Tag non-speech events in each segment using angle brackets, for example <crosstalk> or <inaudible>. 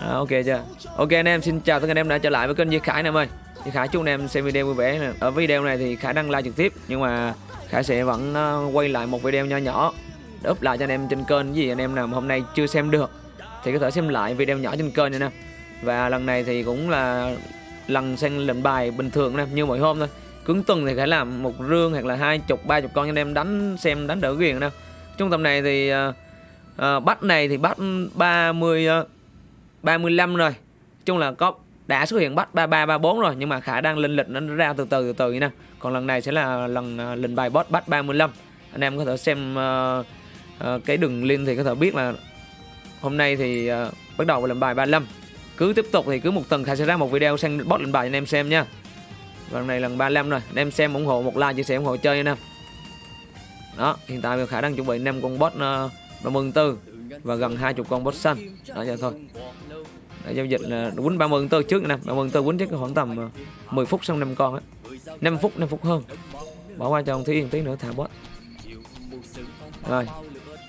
À, ok chưa? Ok anh em xin chào tất cả anh em đã trở lại với kênh Duy Khải anh em ơi. Duy Khải chúc anh em xem video vui vẻ. nè. Ở video này thì Khải đăng live trực tiếp nhưng mà Khải sẽ vẫn ờ, quay lại một video nho nhỏ để up lại cho anh em trên kênh gì anh em nào mà hôm nay chưa xem được thì có thể xem lại video nhỏ trên kênh nha nè. Và lần này thì cũng là lần xem lệnh bài bình thường nè như mọi hôm thôi. Cứng tuần thì Khải làm một rương hoặc là hai chục ba chục con cho anh em đánh xem đánh đỡ quyền nè. Trung tâm này thì uh, uh, bắt này thì bắt 30 uh, 35 rồi. Chung là có đã xuất hiện bắt 33 34 rồi nhưng mà Khả đang lên lịch nó ra từ từ từ từ nè. Còn lần này sẽ là lần à, lên bài boss bắt 35 anh em có thể xem uh, uh, cái đường link thì có thể biết là hôm nay thì uh, bắt đầu lên bài 35 cứ tiếp tục thì cứ một tuần Khả sẽ ra một video sang boss lên bài anh em xem nha. Lần này lần 35 rồi anh em xem ủng hộ một like chia sẻ ủng hộ chơi nha. Anh em đó hiện tại Khả đang chuẩn bị 5 con boss uh, 34 và gần 20 con boss xanh. Đó vậy thôi giao dịch là quýnh 30 tơ trước nè 30 tơ quýnh chắc khoảng tầm à, 10 phút xong 5 con á. 5 phút 5 phút hơn. Bỏ qua cho ông Thúy Yên tí nữa, thả bot rồi.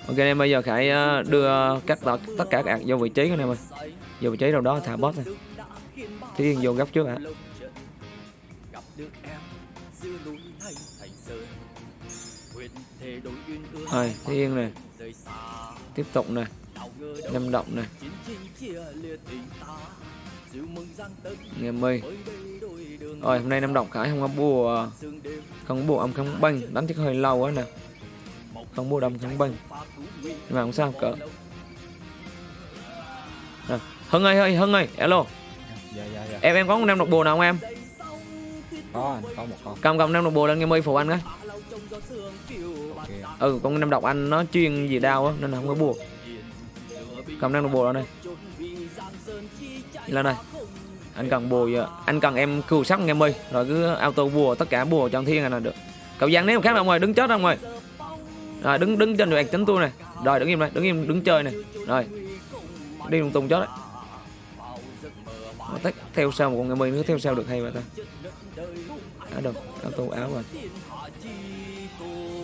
Ok em, bây giờ Khải à, đưa các tất tất cả các ạc vô vị trí của anh em ơi. Vô vị trí đâu đó, thả bot này Thúy Yên vô góc trước ạ. Rồi, Thúy Yên nè. Tiếp tục nè năm động này. Nghe mây. Rồi hôm nay năm động khải không có bùa. Không bùa âm không banh đánh chắc hơi lâu quá nè. Không bùa đâm không banh nhưng mà không sao cỡ à, hưng ơi ơi hưng ơi alo. Dạ dạ dạ. Em em có một năm độc bùa nào không em? Có anh có một con. Cầm cầm năm độc bùa lên nghe mây phụ anh cái. Ok. Ừ con năm độc anh nó chuyên gì đau á nên là không có bùa cầm năm được bùa lên đây lên đây anh cần bùa giờ à, anh cần em cừu sắc nghe mây, rồi cứ auto bùa, tất cả bùa trong thiên à này là được. Cậu giang nếu khác ông ngoài đứng chết đâu ngoài rồi, đứng đứng trên đoạn tính tôi này. Rồi, đứng im đây, đứng im, đứng chơi này. Rồi, đi lung tung chết đấy. Tách theo sau một con nghe mây nữa theo sau được hay vậy ta. Á đâu auto áo rồi.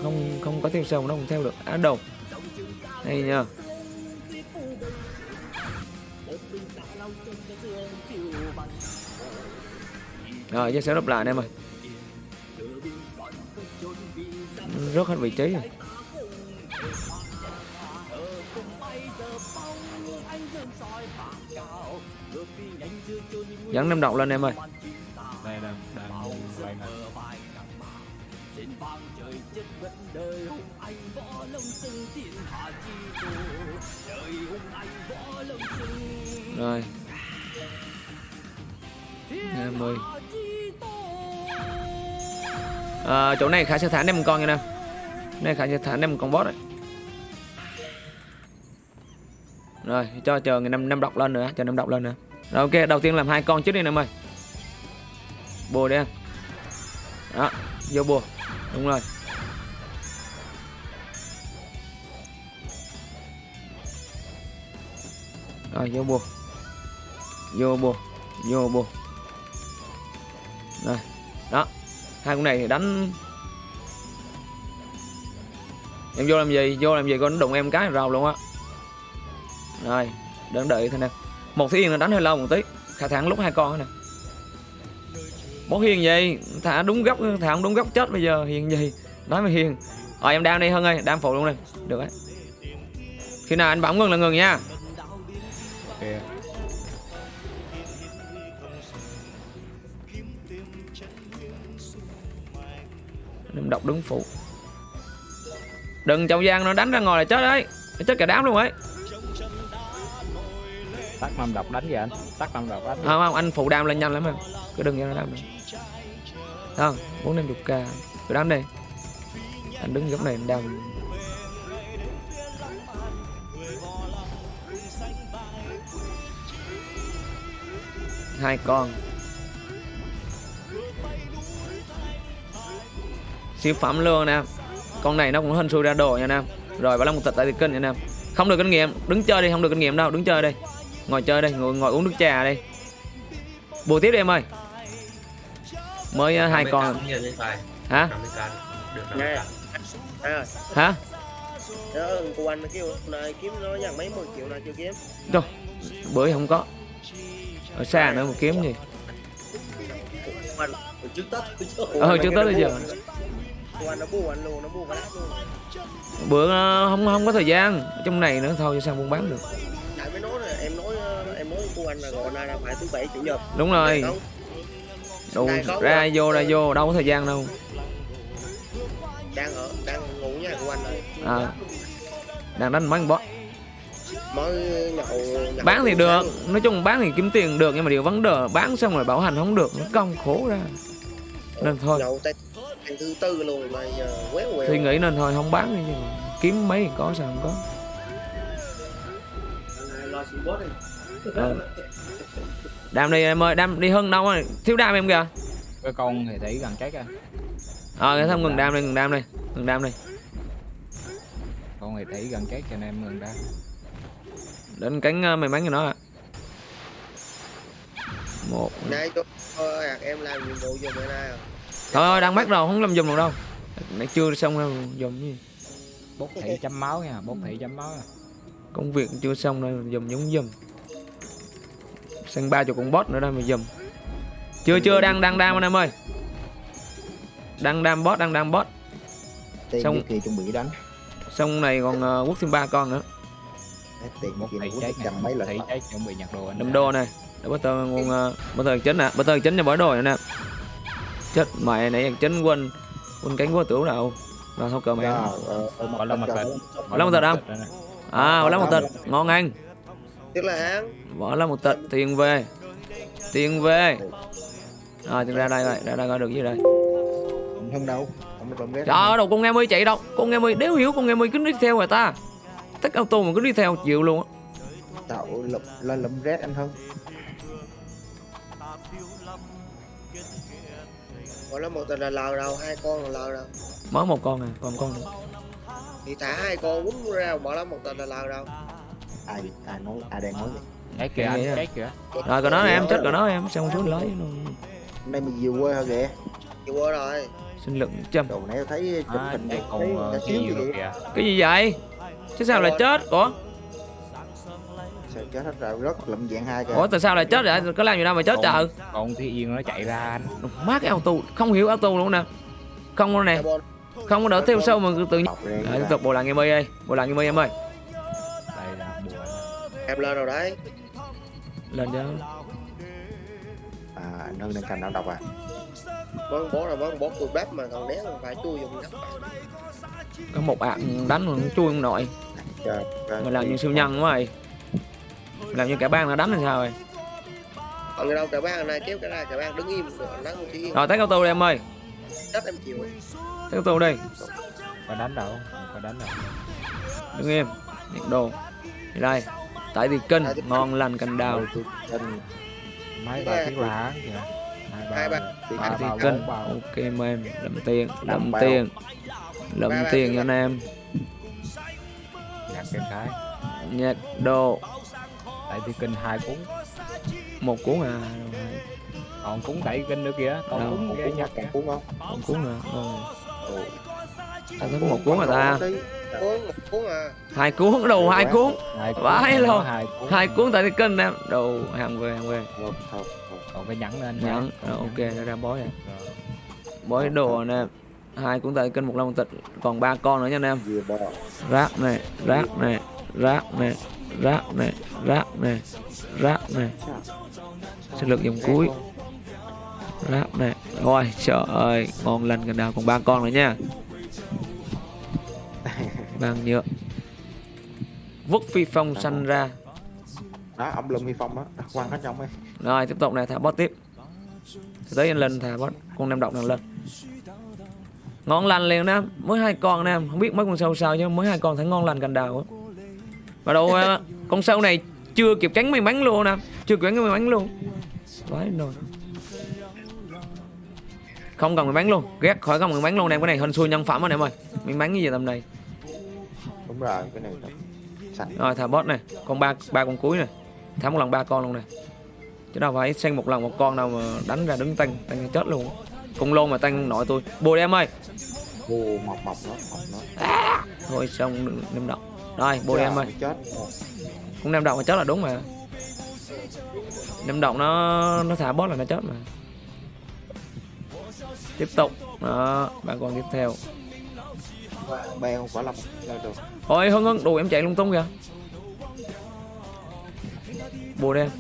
Không không có theo sau nó không theo được. Á đâu hay nha rồi chắc sẽ đập lại anh em ơi. Rớt hết vị trí rồi. Dẫn năm độc lên em ơi. Đây đang đang quay nè. Rồi. Em ơi à, chỗ này khả sẽ thả em con nha nè này khả sẽ thả em con boss đấy. Rồi cho chờ ngày năm năm độc lên nữa cho năm độc lên nữa. Rồi ok đầu tiên làm hai con trước đi em ơi bùa đi em đó vô bùa. Đúng rồi. Rồi vô bùa. Vô bùa vô bùa. Rồi đó hai con này thì đánh. Em vô làm gì? Vô làm gì con nó đụng em cái rào luôn á. Rồi đợi đợi thôi nè. Một thí yên là đánh hơi lâu một tí. Khả thẳng lúc hai con nè. Bố hiền gì thả đúng góc, thả không đúng góc chết bây giờ. Hiền gì nói mà hiền. Rồi, em đang đi hơn ơi. Đang phụ luôn đi được đấy. Khi nào anh bấm ngừng là ngừng nha. Đứng phụ Đừng trong gian nó đánh ra ngoài là chết đấy. Nó chết cả đám luôn ấy. Tắt năm độc đánh gì anh? Tắt năm độc đánh? Không không anh phụ đam lên nhanh lắm em. Cứ đừng cho nó đam nữa. Không bốn năm chục k. Cứ đánh đi. Anh đứng góc này anh đam. Hai con siêu phẩm luôn nè. Con này nó cũng hên xui ra đồ nha nam. Rồi bảo là một tịch tại thì kinh nha nam. Không được kinh nghiệm. Đứng chơi đi không được kinh nghiệm đâu. Đứng chơi đi. Ngồi chơi đây ngồi, ngồi uống nước trà đi. Bù tiếp đi em ơi. Mới uh, hai con. Hả? 50k được Nghe. 50k Thấy rồi, hả? Nhớ ơn cô anh nó kêu này kiếm nó dằn mấy mươi triệu nào chưa kiếm? Đâu, bữa không có. Ở xa nữa một kiếm gì? Ờ, trước Tết bây giờ. Nó nó cái luôn. Bữa ờ, không không có thời gian. Trong này nữa thôi cho sao buôn bán được? Tại mới nói là em nói ờ, em nói của anh là gọi nay là phải thứ bảy chủ nhật. Đúng rồi. Đủ ra vô ra vô đâu có thời gian đâu. Đang ở đang ngủ nhà của anh rồi à. Đang đánh mới nhậu, nhậu bán thì được. nói chung bán thì kiếm tiền được nhưng mà điều vấn đề bán xong rồi bảo hành không được nó công khổ ra. Nên thôi. Nhậu ngày thứ tư luôn mà giờ quéo quẹo thì nghĩ nên thôi không bán đi mà kiếm mấy thì có sao không có. Lo đi ừ. đam đi em ơi đam đi hơn đâu rồi? Thiếu đam em kìa. Cái con thì thủy gần chết à ờ cái thăm ngừng đam đi ngừng đam đi ngừng đam đi. Con thì thủy gần chết cho nên em ngừng ra đến cánh ờ, may mắn cho nó ạ. Một. Nay tôi à, em làm nhiệm vụ giùm bữa nay à thôi thôi đang bắt rồi không làm dùng được đâu. Nãy chưa xong đâu dùng gì? Bốc thủy chấm máu nha bốc thủy chấm máu à. công việc chưa xong đâu dùng giống dùm sang ba chục con boss nữa đây mà dùm chưa chưa đang đang đam anh em ơi. Đang đam boss đang đam boss tiền Xong- Xong... kỳ chuẩn bị đánh. xong này còn uh, quốc thêm ba con nữa. Tiền này chết trăm mấy lần thủy chết chuẩn bị nhặt đồ anh đâm đô này. Để bắt tờ uh, bắt tờ chính nè bắt tờ chính cho bỏ đồ nè chết mẹ nãy chính quên quên cánh của tưởng đâu rồi thôi cờ mẹ Bỏ lên mặt tịch. Bỏ lên một tịch không? à bỏ lá một tịch ngon anh tức là hắn bỏ lá một tịch tiền về. Tiền về. Rồi thì ra đây rồi. Ra đây coi được gì đây. Không đâu. Không có ghét. Trời ơi, đâu con nghe mươi chạy đâu. Con nghe mươi đéo hiểu con nghe mươi cứ đi theo người ta. Tách auto mà cứ đi theo chịu luôn á. Tạo lụm lên lụm rét anh hơn gọi là một tình là lờ đâu hai con là lờ đâu Mới một con à còn con nữa. Thì thả hai con quýnh ra bỏ lắm một tình là lờ đâu ai ai nói ai đang nói vậy? Chết kìa anh kìa. Rồi còn nó em chết còn nó em Xong xuống lấy luôn. Hôm nay mình vừa quê hả kìa. Chịu qua rồi. Sinh lượng trăm đồ nãy thấy chụp à, hình uh, xíu hiu gì kìa. Cái gì vậy? Chứ sao lại chết Ủa chết hết rồi rất lụm dạng hai kìa. Ủa tại sao lại chết vậy? Có làm gì đâu mà chết trời. con thì yên nó chạy ra anh. Má cái auto Không hiểu auto luôn nè. Không có nè. Không có đỡ theo sâu mà tự nhiên Rồi tiếp tục bộ làng em ơi ơi Bộ làng em ơi em ơi. Đây là bùa em lên rồi đấy. Lên cho à nâng lên thành nào đọc à? Bón bó là bón bó cùi bắp mà còn né còn phải chui dùng Có một ạc đánh mà nó chui ông nội trời trời Mày làm như siêu nhân quá mày Làm như cả bang nó đánh là sao rồi còn người đâu cả bang này kéo cái ra cả bang đứng im nắng một tí Rồi tách auto đi em ơi. Đất em chịu. Tách auto đi. Có đánh đâu? Không có đánh đâu? Đứng im nhiệt độ. Thì đây tại thì cân ngon lành cành đào. Mấy ba lá kìa. Hai ba. thì bao ok em em lậm tiền bao. tiền. Ba tiền cho anh em. Nhặt cái cái. Nhiệt độ tại thì kinh hai cuốn. Một cuốn à còn cuốn tại kinh nữa kìa. Còn Đâu, cuốn còn ghê cuốn nhặt còn cuốn không? Một cuốn nữa rồi Ồ. ta thấy có một cuốn rồi ta. Cuốn một cuốn à. Hai cuốn đồ hai cuốn. Vãi còn luôn. hai cuốn. Tại cân em. Đồ hàng về hàng về. Còn cái nhẫn anh nhẫn. Còn rồi, ok nhẫn. ra bói này Rồi. bói đồ anh em hai cuốn tại cân một lon tịch. Còn ba con nữa nha anh em. Vừa bò. Rác này rác này rác này rác này rác này rác này. Sẽ lực dòng cuối. Rác này. Rồi trời ơi ngon lành gần nào còn ba con nữa nha. Vàng nhựa vứt phi phong xanh ra. Đó ông lùm huy phong á quăng hết trong ấy. Rồi tiếp tục này thả bot tiếp. Tới anh lên thả bot. Con nem độc này lên. Ngon lành liền nè mới hai con nè không biết mấy con sâu sao chứ mới hai con thấy ngon lành cành đào á và đâu ờ, con sâu này chưa kịp cánh may mắn luôn nè. Chưa kịp cánh may mắn luôn. Vãi rồi không cần may mắn luôn. Ghét khỏi không may mắn luôn em cái này hình xui nhân phẩm anh em ơi may mắn cái gì tầm này? Đúng rồi cái này sạch rồi thả bot này. Con ba ba con cuối này. Thả một lần ba con luôn này. Chứ đâu phải xanh một lần một con đâu mà đánh ra đứng tăng tăng chết luôn. Cùng lôn mà tăng nội tôi. Bùa đi em ơi. Vô mọc mọc nó mọc nó thôi xong nem đậu rồi đi em ơi. cũng nem đậu mà chết là đúng mà. Nem động nó nó thả boss là nó chết mà. Tiếp tục. Đó bạn còn tiếp theo. Bè không phải là được. Ôi hưng hưng đủ em chạy lung tung kìa. Bùa đen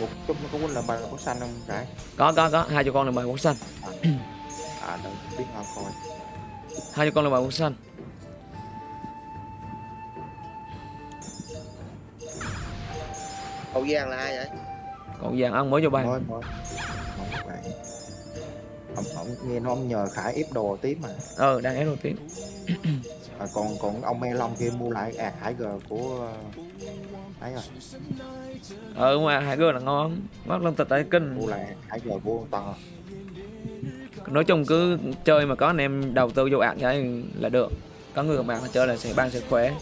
Ủa chung nó có quên là bài có xanh không Rải có có có. Hai cho con là bài quốc xanh. À đừng biết họ coi hai cho con là bài quốc xanh hậu giang là ai vậy? Còn vàng ăn mới vô Mới mới. Không bạn Ông, ông nghe nó ông nhờ Khải ép đồ tí mà. Ờ đang ép đầu tiên <clears throat> à, còn còn ông Me Long kia mua lại ạt Hải G của ấy rồi. Ờ mà hai gơ là ngon. Mắt lông tịch tại kinh. Mua lại Hải G của ông to nói chung cứ chơi mà có anh em đầu tư vô ạc cái là được. Có người bạn mà chơi là sẽ ban sẽ khỏe.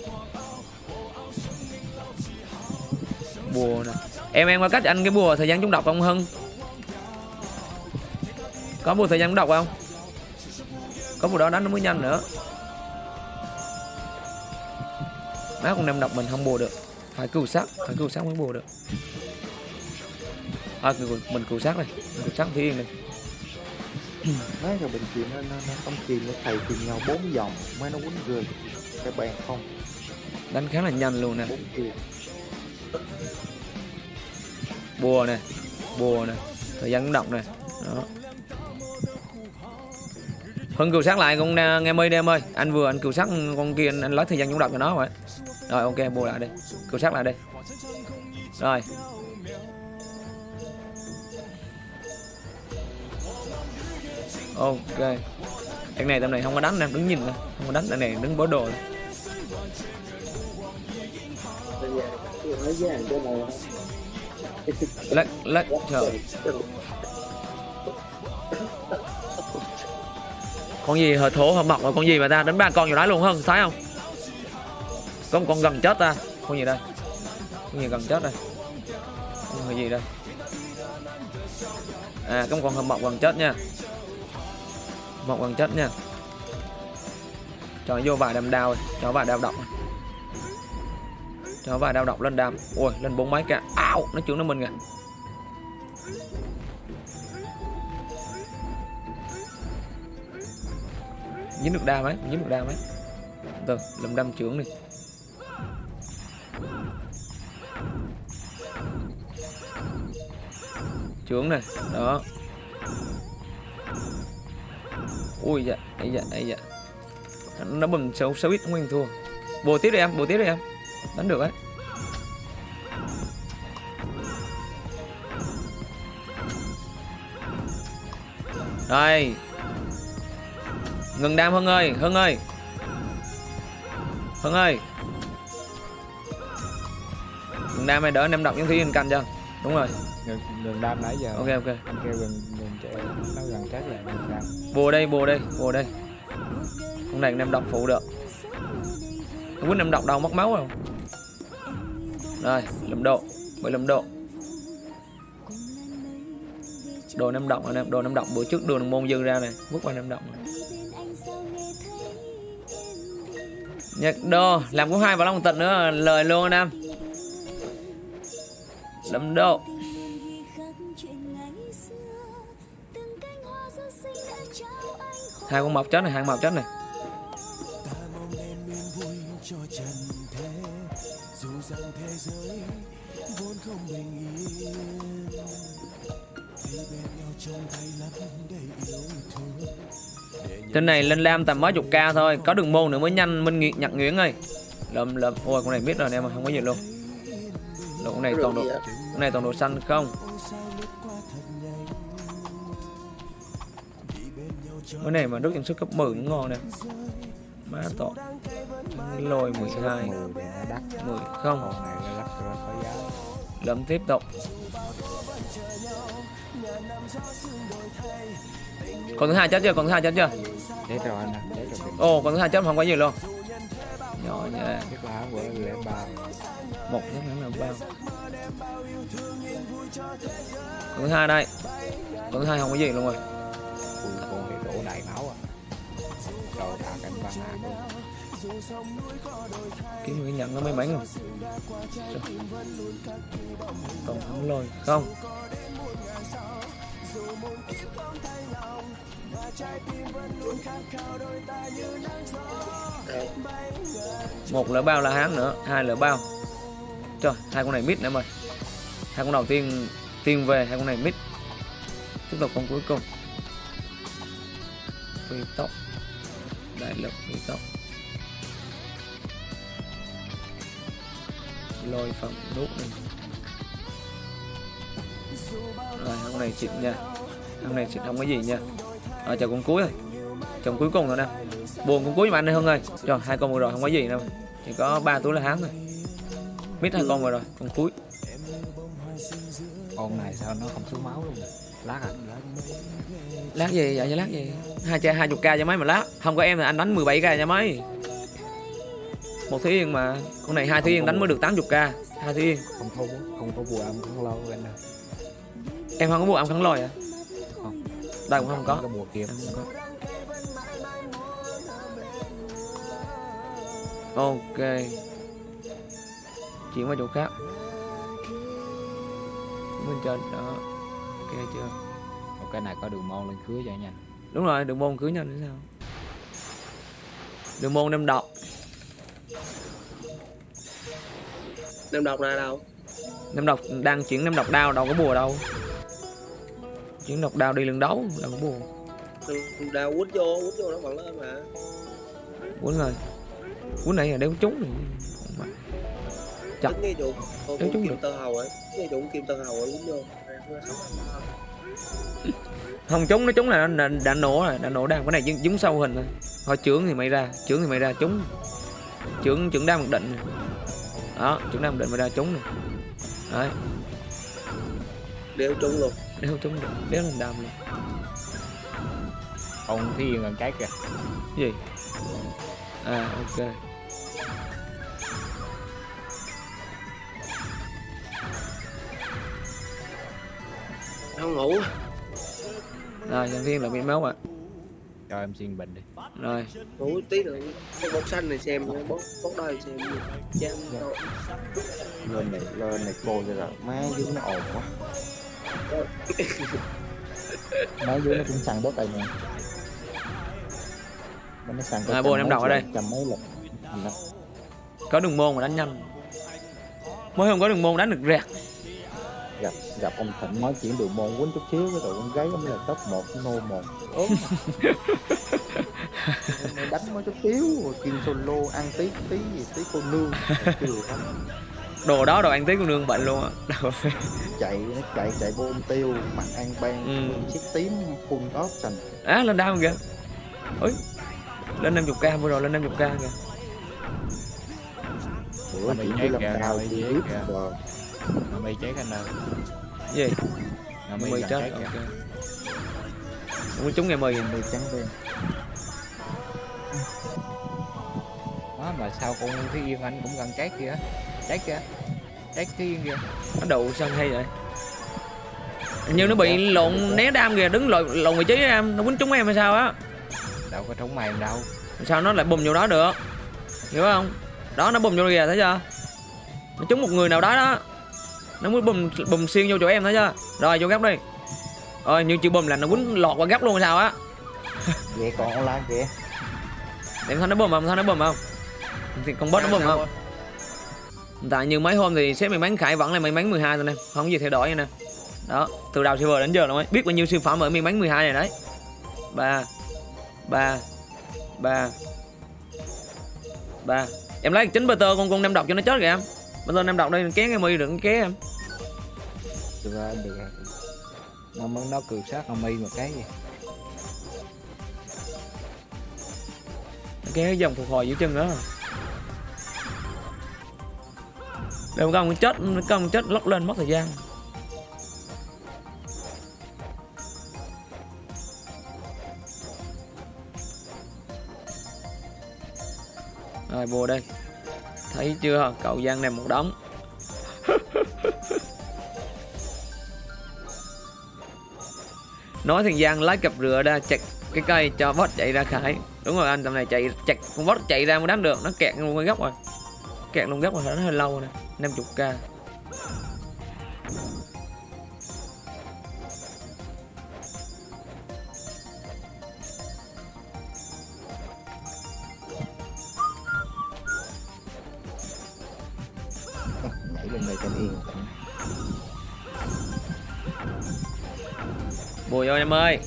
Bùa nè. Em em có cách anh cái bùa thời gian chúng đọc không hưng? Có bùa thời gian chúng đọc không? Có bùa đó đánh nó mới nhanh nữa. Má con nem độc mình không bùa được. Phải cứu sát phải cứu sát mới bùa được. À, mình cứu sát này cứu sát thì yên này nói cho bệnh chìm nó nó, nó ông chìm nó thầy chìm nhau bốn vòng. Mới nó quýnh rơi cái bàn không. Đánh khá là nhanh luôn nè. Bùa nè. Bùa nè. Thời gian cũng động nè. Đó. Hưng cừu sát lại con à, nghe mây đi em ơi. Anh vừa anh cừu sát con kia anh, anh lấy thời gian cũng động cho nó rồi rồi ok bùa lại đi. Cừu sát lại đi. Rồi ok. Cái này tầm này không có đánh nè đứng nhìn nè không có đánh, tầm này đứng bó đồ nè. lắc lắc, trời. Con gì hờ thổ hờ mọc rồi con gì mà ta đánh ba con vào đá luôn hơn thấy không? Có một con gần chết ta. Con gì đây? Con gì gần chết đây? Con gì đây? À có một con hờ mọc gần chết nha vọng bằng chất nha. Cho nó vô vài đam đao cho vài đao động cho vài đao động lên đam ui lên bốn mấy cả ảo, nó chửi nó mình kìa. Dính được đam ấy, dính được đam ấy. Từ làm đâm trưởng đi. Trưởng này, đó ui dạ ấy dạ ấy dạ nó bừng xấu xấu ít nguyên thua. Bồ tiếp đi em bồ tiếp đi em. Đánh được ấy. Đây. Ngừng đam hưng ơi hưng ơi. Hưng ơi. Ngừng đam này đỡ em đọc những thứ anh canh cho đúng rồi. Gần đam nãy giờ. Ok ok. Anh kêu gần gần chạy nó gần chết là bùa đây bùa đây bùa đây. Con này anh động phụ được. Quýnh anh em động đâu mất máu không? Rồi lầm độ mười lầm độ. Đồ năm động anh em đồ năm động bữa trước đường môn dư ra này bước qua năm động này. nhật đô, làm cũng hai vào long tịnh nữa, lời luôn anh em lầm độ. Hai con mọc chết này hai con mọc chết này. Trên này lên lam tầm mấy chục k thôi có đường môn nữa mới nhanh minh Nghị- nhật nguyễn ơi. Lầm lầm. Ôi con này biết rồi anh em không có gì luôn. Đồ, con này toàn đồ con này toàn đồ xanh không cái này mà đúc trang sức cấp 10 cũng ngon nè. Má tội lôi 12 mười thì nó đắt. 10 không. Lầm tiếp tục. Còn thứ hai chết chưa? Còn thứ hai chết chưa? Chết rồi anh chết rồi. Ồ còn thứ hai chết không có gì luôn. Nhỏ nha chết lá của lẻ ba. Một cái là bao còn thứ hai đây. Còn thứ hai không có gì luôn rồi quân con này đổ đại máu à. Rồi thả cảnh băng hạ luôn kiếm cái nhận nó may mắn không? Còn không lôi, không? Một lỡ bao là hán nữa, hai lỡ bao. Trời, hai con này mít nữa mày. Hai con đầu tiên tiên về, hai con này mít. Tiếp tục con cuối cùng phi tốc đại lực phi tốc lôi phẩm nút này rồi, hôm này xịn nha. Hôm này xịn không có gì nha. À, Ở chờ con cuối thôi chồng cuối cùng rồi nè. Buồn con cuối mà anh ơi hơn ơi. Cho hai con vừa rồi không có gì đâu. Chỉ có ba túi là hán thôi. Mít hai con vừa rồi, con cuối. Con này sao nó không xuống máu luôn lát à lát gì? Vậy cho lát gì? Hai cha hai chục k cho mấy mà lát. Không có em là anh đánh 17 k cho mấy. Một thúy yên mà. Con này hai thúy yên đánh mới được 80 k hai thúy yên. Không có không có bùa âm không lâu anh em không có bộ âm kháng lôi à Không. đây cũng không có. Có bùa kia em không có. Ok. Chuyển qua chỗ khác. Bên trên đó ok chưa một cái này có đường môn lên cưới cho nhanh đúng rồi đường môn cưới nhau nữa sao đường môn đem đọc Nam độc là đâu? Nam độc đang chuyển Nam độc đao đâu có bùa đâu chuyển độc đao đi lưng đấu đâu có bùa Đào quýt vô, quýt vô nó còn lên mà. quýnh rồi quýnh này là đéo trúng Mà. Chặt. Nghe trúng kim được. tơ hầu ấy. Nghe chủ kim tơ hầu ấy quýt vô. <laughs> không trúng nó trúng là đã, đã nổ rồi đã nổ đam. Cái này dúng, dúng sâu hình thôi thôi chưởng thì mày ra chưởng thì mày ra trúng. Chưởng chưởng đam một định này. đó chưởng đam một định mày ra trúng này đấy. Đều trúng luôn. đéo trúng được đéo lên đam luôn. Con thiên gần cái kìa? Gì? À ok Không ngủ. rồi nhân thiên là bị máu ạ. Cho em xuyên bình đi. Rồi. Ngủ tí nữa. Cái bóng xanh này xem, bóng bóng đôi xem. Lên này lên này cô rồi má dưới nó ồn quá. <laughs> Má dưới nó cũng săn bớt tay nè. Nó săn À, bồ em đọc ở đây. trăm mấy lần. Có đường môn mà đánh nhanh. Mới không có đường môn đánh được rẹt gặp gặp ông thịnh nói chuyển đường môn quýnh chút xíu cái tụi con gái ông là top một nô một. Ốm. <laughs> Đánh mới chút xíu rồi kim solo ăn tí tí gì tí cô nương. Đồ đó đồ ăn tí con nương bệnh luôn á. Chạy nó chạy chạy vô ông tiêu mặt ăn ban Ừ. chiếc tím full option á lên đau kìa. Ôi lên 50 k vừa rồi lên 50 k kìa. Bữa đi làm kìa, đào nhát biết kìa. rồi nó mi chết anh ơi. Gì? Nó gần chết ok. Có trúng ngày mười mày trắng đen đó mà sao con thiên yên anh cũng gần chết kìa. Chết kìa. Chết thiên yên kìa. Nó đậu sao hay vậy? Hình như nó bị lộn né đam kìa đứng lộn lộn vị trí em. Nó quýnh trúng em hay sao á? Đâu có trống mày đâu. Sao nó lại bùng vô đó được? Hiểu không? Đó nó bùng vô kìa thấy chưa? Nó trúng một người nào đó đó nó mới bùng bùng xuyên vô chỗ em thấy chưa rồi vô góc đi. Rồi như chữ bùng là nó quýnh lọt qua góc luôn sao á? <laughs> Vậy còn online kìa. Em thấy nó bùng không? Thấy nó bùng không? Thì con boss nó bùng không? Tại như mấy hôm thì sếp may mắn khải vẫn là may mắn 12 thôi nè. Không gì thay đổi nè. Đó từ đầu server đến giờ luôn ấy. Biết bao nhiêu siêu phẩm ở may mắn 12 này đấy. Ba ba ba ba. Em lấy chính Peter con con năm độc cho nó chết kìa em. Peter năm độc đây ké cái mi đừng ké em ra được rồi nó mới nó cường sát ông mi một cái gì cái dòng phục hồi giữa chân đó. Để một con chết con chết lóc lên mất thời gian. Rồi, bùa đây. Thấy chưa? Cậu giang này một đống. <laughs> nói thằng giang lái cặp rửa ra, chặt cái cây cho bot chạy ra khải. Đúng rồi, anh tầm này chạy, chặt con bot chạy ra mới đánh được. Nó kẹt luôn cái góc rồi. Kẹt luôn góc rồi, nó hơi lâu nè 50 k vô em ơi.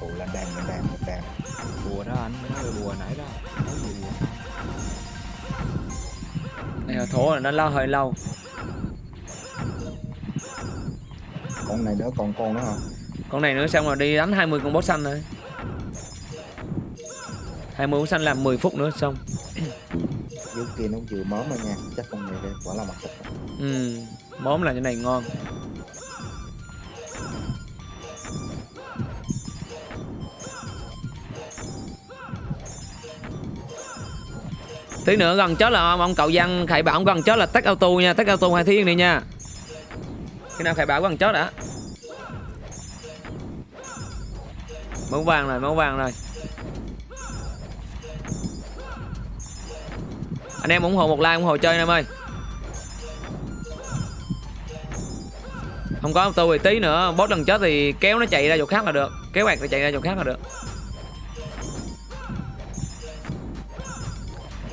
Phụ là đàn là đàn là đàn. Bùa đó anh nói là bùa nãy đó. Nói gì bùa này là thổ là nó lâu hơi lâu. Con này nữa còn con nữa hả? Con này nữa xong rồi đi đánh 20 con boss xanh rồi. 20 boss xanh làm 10 phút nữa xong. Dưới kia nó vừa mớm rồi nha chắc con này đây quả là mặt thịt. Ừ món là cái này ngon tí nữa gần chết là ông, ông cậu văn khải bảo ông gần chết là tắt auto nha tắt auto hai thiên đi nha. Khi nào khải bảo gần chết đã? Máu vàng rồi máu vàng rồi. Anh em ủng hộ một like ủng hộ chơi anh em ơi. Không có auto thì tí nữa boss lần chết thì kéo nó chạy ra chỗ khác là được kéo bạc thì chạy ra chỗ khác là được.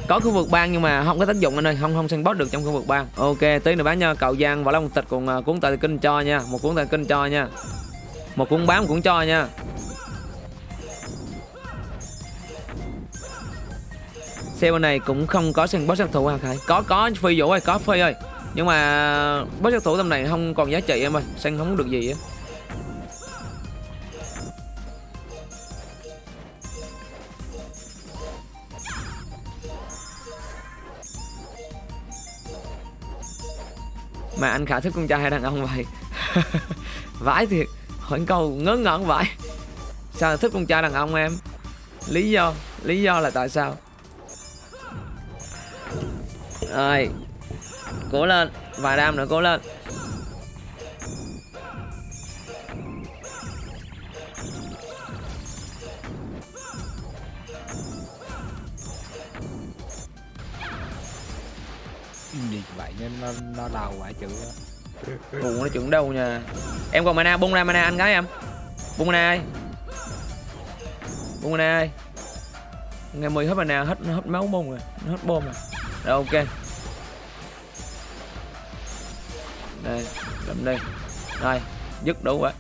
Có khu vực bang nhưng mà không có tác dụng anh ơi, không không săn boss được trong khu vực bang. Ok, tí nữa bán nha, cậu giang, võ long tịch cùng à, cuốn tờ kinh cho nha, một cuốn tờ kinh cho nha. Một cuốn bám cũng cho nha. Xe bên này cũng không có săn boss sát thủ hả Khải? Có có, phi vũ ơi, có phi ơi. Nhưng mà boss sát thủ tầm này không còn giá trị em ơi săn không được gì á. Mà anh khả thích con trai hay đàn ông vậy? <laughs> Vãi thiệt. Hỏi câu ngớ ngẩn vậy sao thích con trai đàn ông em? Lý do lý do là tại sao? Rồi, cố lên. Vài đam nữa, cố lên. Gì vậy nên nó nó đau quả chữ á. buồn nó chuẩn đâu nha. Em còn mana, bung ra mana anh gái em. Bung mana ơi bung mana ơi ngày mười hết mana, hết hết máu bung rồi nó hết bom rồi. Rồi, ok. Đây, làm đây. Đây, dứt đủ quá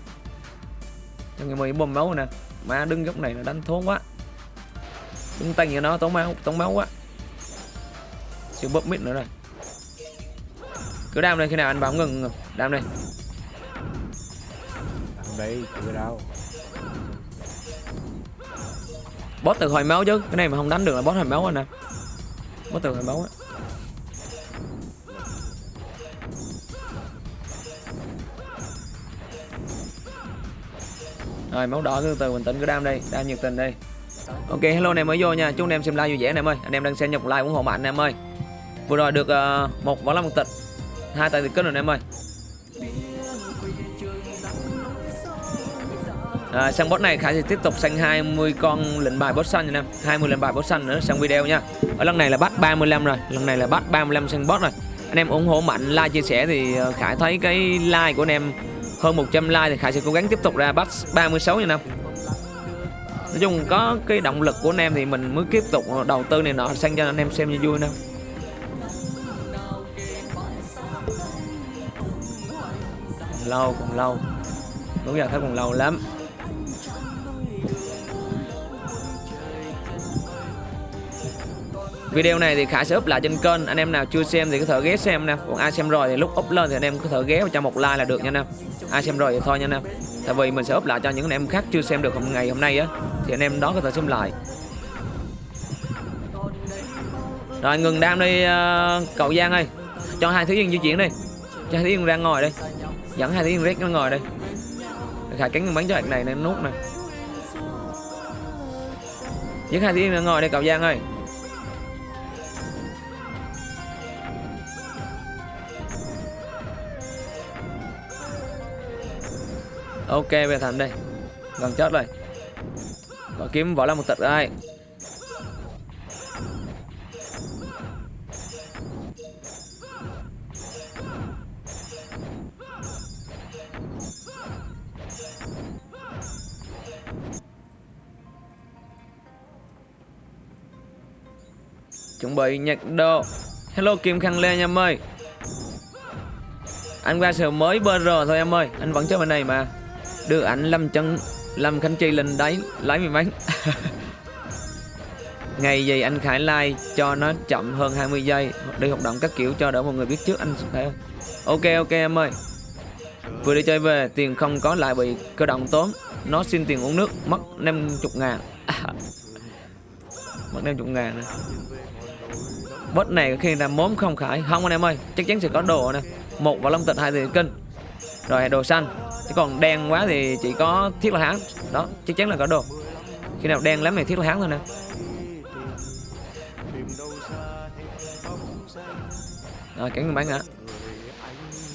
cho ngày mười bom máu nè. Má đứng góc này là đánh thốn quá. Đứng tay như nó, tốn máu tốn máu quá. Siêu bóp mít nữa rồi cứ đam lên khi nào anh bảo ngừng ngừng. Đam lên không đi chưa đâu. Boss từ hồi máu chứ. Cái này mà không đánh được là boss hồi máu anh nè boss từ hồi máu á. Rồi máu đỏ từ từ bình tĩnh cứ đam đây. Đam nhiệt tình đây. Ok hello anh em mới vô nha. Chúc anh em xem like vui vẻ anh em ơi. Anh em đang xem nhập like ủng hộ mạnh anh em ơi. Vừa rồi được ờ, một võ lâm một tịch hai tay thì kết rồi em ơi. À, sang boss này Khải sẽ tiếp tục sang 20 con lệnh bài boss xanh nha em. 20 lệnh bài boss xanh nữa sang video nha. Ở lần này là bắt 35 rồi Lần này là bắt 35 sang boss rồi. Anh em ủng hộ mạnh like chia sẻ thì ờ, Khải thấy cái like của anh em hơn 100 like thì Khải sẽ cố gắng tiếp tục ra bắt 36 nha em Nói chung có cái động lực của anh em thì mình mới tiếp tục đầu tư này nọ sang cho anh em xem cho vui nè. Lâu còn lâu. Đúng giờ thấy còn lâu lắm. Video này thì Khải sẽ up lại trên kênh. Anh em nào chưa xem thì có thể ghé xem nè. Còn ai xem rồi thì lúc up lên thì anh em có thể ghé cho một like là được nha anh em Ai xem rồi thì thôi nha anh em Tại vì mình sẽ up lại cho những anh em khác chưa xem được hôm ngày hôm nay á Thì anh em đó có thể xem lại. Rồi ngừng đam đi uh, cậu Giang ơi. Cho hai thứ viên di chuyển đi. Cho hai thứ viên ra ngồi đây Dẫn hai tiếng viên rét nó ngồi đây. Khả cánh bắn cho hạt này nên nút nè. Dẫn hai tiếng nó ngồi đây, cậu Giang ơi. Ok về thành đây. Gần chết rồi. Có kiếm võ lâm một tịch đây chuẩn nhạc độ hello, kim khăn lê nha em ơi. Anh qua sửa mới bơ rờ thôi em ơi. Anh vẫn chơi bên này mà. Đưa ảnh lâm chân lâm khánh chi lên đấy lấy mình bánh ngày gì anh khải like cho nó chậm hơn 20 giây. Đi hoạt động các kiểu cho đỡ mọi người biết trước anh phải ok ok em ơi. Vừa đi chơi về, tiền không có lại bị cơ động tốn. Nó xin tiền uống nước, mất 50 ngàn. <laughs> Mất 50 ngàn bớt này khi là mốm không khải. Không anh em ơi, chắc chắn sẽ có đồ nè. Một và long tịch, hai thì kinh rồi đồ xanh. Chứ còn đen quá thì chỉ có thiết là hán. Đó, chắc chắn là có đồ. Khi nào đen lắm thì thiết là hán thôi nè. Rồi cắn bắn hả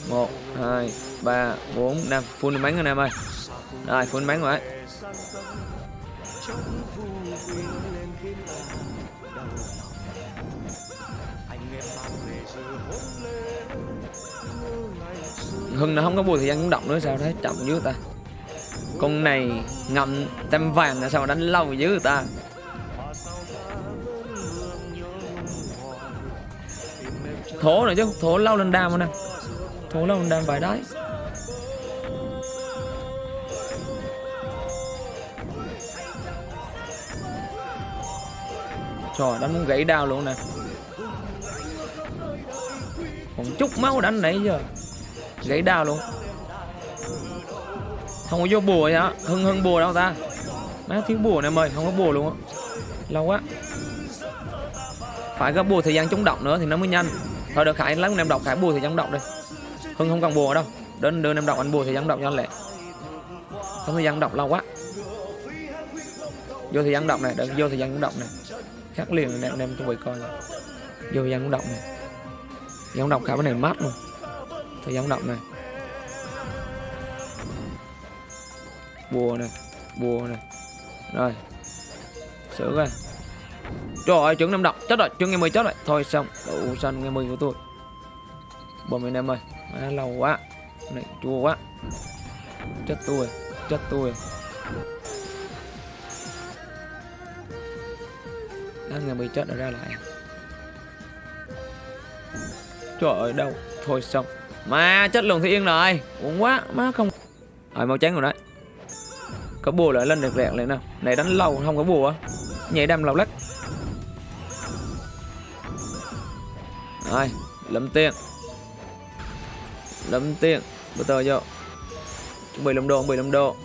một, hai, ba, bốn, năm. Full bắn anh em ơi. Rồi, full bắn rồi Hưng nó không có bùi thời gian cũng động nữa, sao thế? Chậm dữ ta. Con này ngậm tem vàng là sao mà đánh lâu dữ ta? Thổ này chứ, Thổ lâu lên đam nè. Thổ lâu lên đam vài đáy Trời, đánh muốn gãy đau luôn nè. Còn chút máu đánh nãy giờ gãy đào luôn. Không có vô bùa nhá. Hưng hưng bùa đâu ta? Má thiếu bùa này mời, không có bùa luôn á. Lâu quá. Phải có bùa thời gian chống độc nữa thì nó mới nhanh. Thôi được, khải lắm em đọc khải bùa thời gian chống độc đi. Hưng không cần bùa đâu. Đến đưa em đọc anh bùa thời gian độc cho anh lẹ không thời gian độc, lâu quá. Vô thời gian độc này đợi vô thời gian độc này. Khác liền anh em chuẩn bị coi vô thời gian độc này. Thời gian độc khải cái này mát luôn thời gian động này. Bùa này bùa này. Rồi sửa ra trời ơi trứng năm độc chết rồi trứng ngày mười chết rồi. Thôi xong đủ xanh ngày mười của tôi. Bom anh em ơi à, lâu quá này chua quá. Chết tôi chết tôi. À, ngày mười chết rồi ra lại. Trời ơi đâu thôi xong mà chết luôn thì yên rồi. Uống quá, má không rồi màu trắng rồi đấy. Có bùa lại lên được rẹt lại nào này, đánh lâu không có bùa. Nhảy đâm lâu lắc. Rồi lâm tiền. Lâm tiền. Bữa tờ vô. Chuẩn bị lâm đô chuẩn bị lâm đô